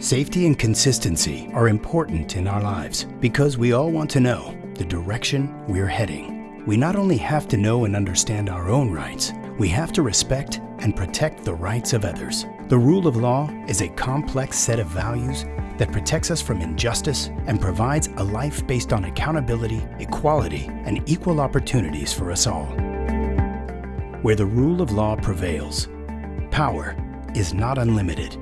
Safety and consistency are important in our lives because we all want to know the direction we're heading. We not only have to know and understand our own rights, we have to respect and protect the rights of others. The rule of law is a complex set of values that protects us from injustice and provides a life based on accountability, equality, and equal opportunities for us all. Where the rule of law prevails, power is not unlimited.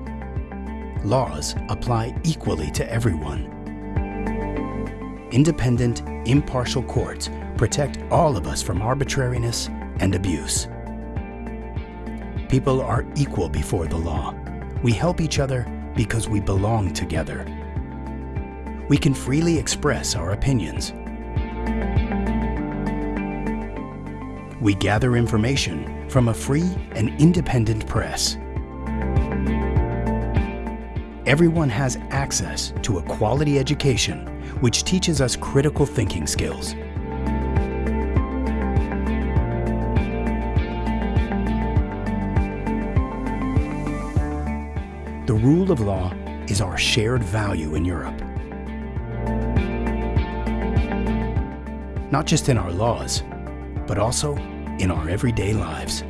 Laws apply equally to everyone. Independent, impartial courts protect all of us from arbitrariness and abuse. People are equal before the law. We help each other because we belong together. We can freely express our opinions. We gather information from a free and independent press. Everyone has access to a quality education which teaches us critical thinking skills. The rule of law is our shared value in Europe. Not just in our laws, but also in our everyday lives.